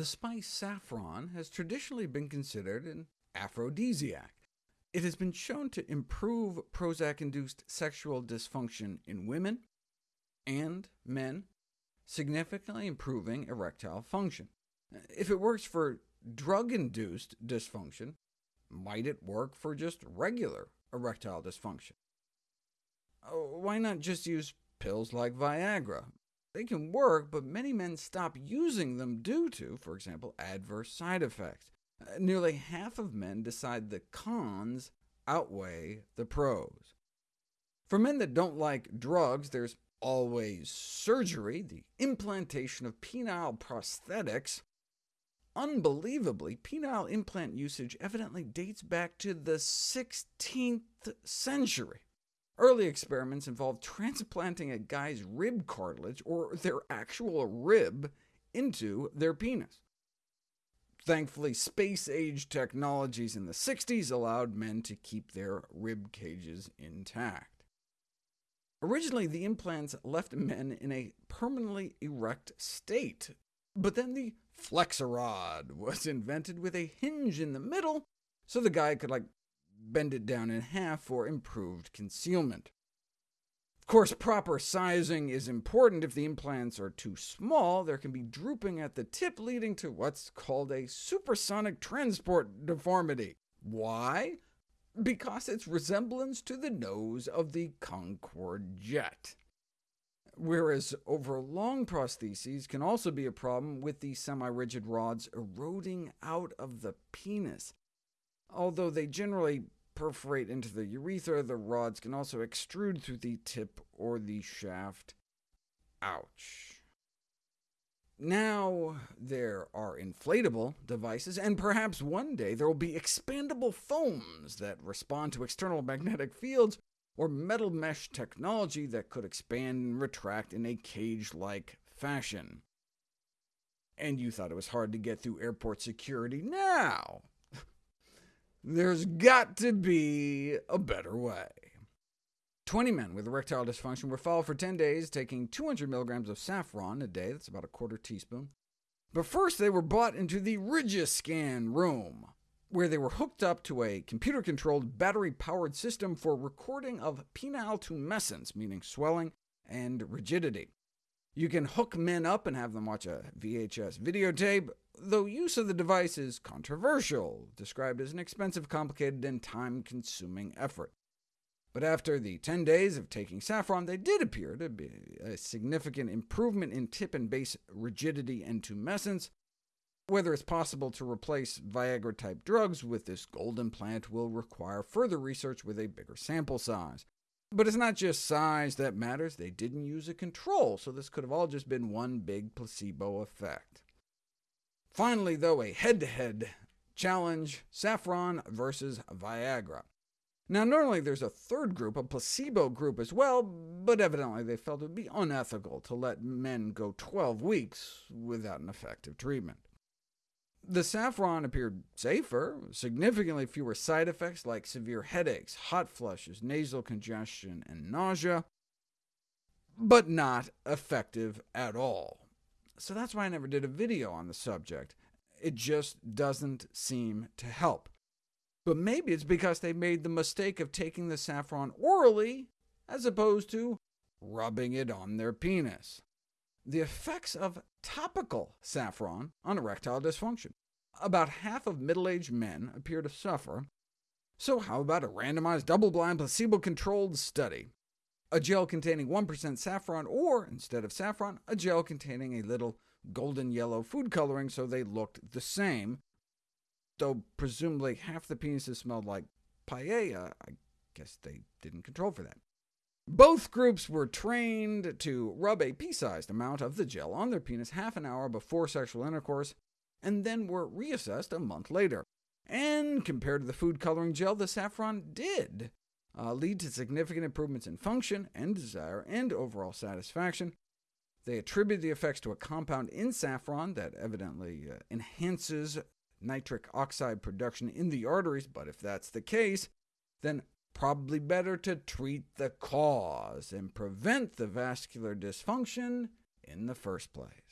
The spice saffron has traditionally been considered an aphrodisiac. It has been shown to improve Prozac-induced sexual dysfunction in women and men, significantly improving erectile function. If it works for drug-induced dysfunction, might it work for just regular erectile dysfunction? Oh, why not just use pills like Viagra? They can work, but many men stop using them due to, for example, adverse side effects. Uh, nearly half of men decide the cons outweigh the pros. For men that don't like drugs, there's always surgery, the implantation of penile prosthetics. Unbelievably, penile implant usage evidently dates back to the 16th century. Early experiments involved transplanting a guy's rib cartilage, or their actual rib, into their penis. Thankfully, space-age technologies in the 60s allowed men to keep their rib cages intact. Originally, the implants left men in a permanently erect state, but then the Flexirod was invented with a hinge in the middle, so the guy could like bend it down in half for improved concealment. Of course, proper sizing is important. If the implants are too small, there can be drooping at the tip, leading to what's called a supersonic transport deformity. Why? Because its resemblance to the nose of the Concorde jet. Whereas over long prostheses can also be a problem with the semi-rigid rods eroding out of the penis. Although they generally perforate into the urethra, the rods can also extrude through the tip or the shaft. Ouch. Now there are inflatable devices, and perhaps one day there will be expandable foams that respond to external magnetic fields, or metal mesh technology that could expand and retract in a cage-like fashion. And you thought it was hard to get through airport security. Now, there's got to be a better way. 20 men with erectile dysfunction were followed for 10 days, taking 200 milligrams of saffron a day, that's about a quarter teaspoon. But first they were brought into the Rigiscan room, where they were hooked up to a computer-controlled, battery-powered system for recording of penile tumescence, meaning swelling and rigidity. You can hook men up and have them watch a VHS videotape, though use of the device is controversial, described as an expensive, complicated, and time-consuming effort. But after the 10 days of taking saffron, they did appear to be a significant improvement in tip and base rigidity and tumescence. Whether it's possible to replace Viagra-type drugs with this golden plant will require further research with a bigger sample size. But it's not just size that matters. They didn't use a control, so this could have all just been one big placebo effect. Finally, though, a head-to-head -head challenge, saffron versus Viagra. Now, normally there's a third group, a placebo group as well, but evidently they felt it would be unethical to let men go 12 weeks without an effective treatment. The saffron appeared safer, significantly fewer side effects like severe headaches, hot flushes, nasal congestion, and nausea, but not effective at all. So that's why I never did a video on the subject. It just doesn't seem to help. But maybe it's because they made the mistake of taking the saffron orally, as opposed to rubbing it on their penis the effects of topical saffron on erectile dysfunction. About half of middle-aged men appear to suffer, so how about a randomized, double-blind, placebo-controlled study? A gel containing 1% saffron, or, instead of saffron, a gel containing a little golden yellow food coloring so they looked the same, though presumably half the penises smelled like paella. I guess they didn't control for that. Both groups were trained to rub a pea-sized amount of the gel on their penis half an hour before sexual intercourse, and then were reassessed a month later. And compared to the food coloring gel, the saffron did uh, lead to significant improvements in function and desire and overall satisfaction. They attribute the effects to a compound in saffron that evidently uh, enhances nitric oxide production in the arteries, but if that's the case, then probably better to treat the cause and prevent the vascular dysfunction in the first place.